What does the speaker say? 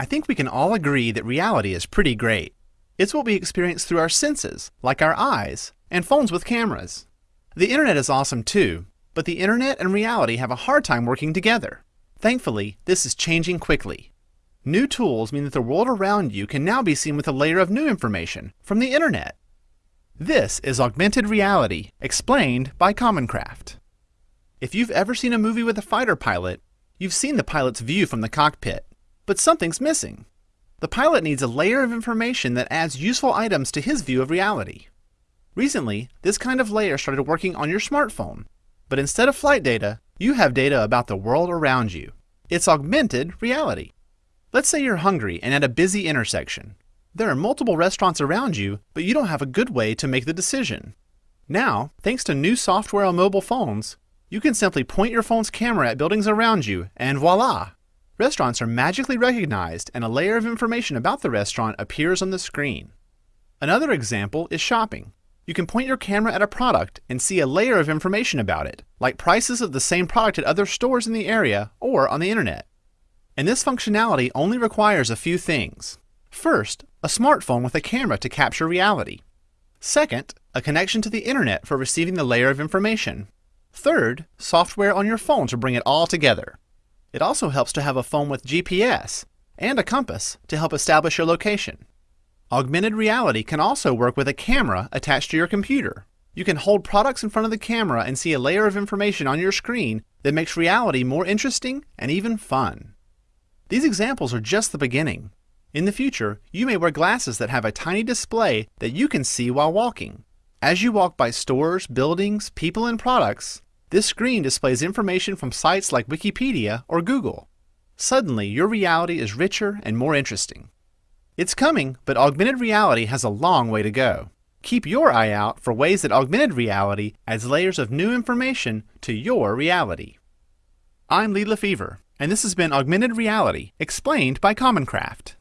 I think we can all agree that reality is pretty great. It's what we experience through our senses, like our eyes, and phones with cameras. The internet is awesome too, but the internet and reality have a hard time working together. Thankfully, this is changing quickly. New tools mean that the world around you can now be seen with a layer of new information from the internet. This is augmented reality, explained by Common Craft. If you've ever seen a movie with a fighter pilot, you've seen the pilot's view from the cockpit. But something's missing. The pilot needs a layer of information that adds useful items to his view of reality. Recently, this kind of layer started working on your smartphone, but instead of flight data, you have data about the world around you. It's augmented reality. Let's say you're hungry and at a busy intersection. There are multiple restaurants around you, but you don't have a good way to make the decision. Now, thanks to new software on mobile phones, you can simply point your phone's camera at buildings around you, and voila! Restaurants are magically recognized and a layer of information about the restaurant appears on the screen. Another example is shopping. You can point your camera at a product and see a layer of information about it, like prices of the same product at other stores in the area or on the internet. And this functionality only requires a few things. First, a smartphone with a camera to capture reality. Second, a connection to the internet for receiving the layer of information. Third, software on your phone to bring it all together. It also helps to have a phone with GPS and a compass to help establish your location. Augmented reality can also work with a camera attached to your computer. You can hold products in front of the camera and see a layer of information on your screen that makes reality more interesting and even fun. These examples are just the beginning. In the future, you may wear glasses that have a tiny display that you can see while walking. As you walk by stores, buildings, people, and products, this screen displays information from sites like Wikipedia or Google. Suddenly, your reality is richer and more interesting. It's coming, but augmented reality has a long way to go. Keep your eye out for ways that augmented reality adds layers of new information to your reality. I'm Lee LeFever, and this has been Augmented Reality, explained by Common Craft.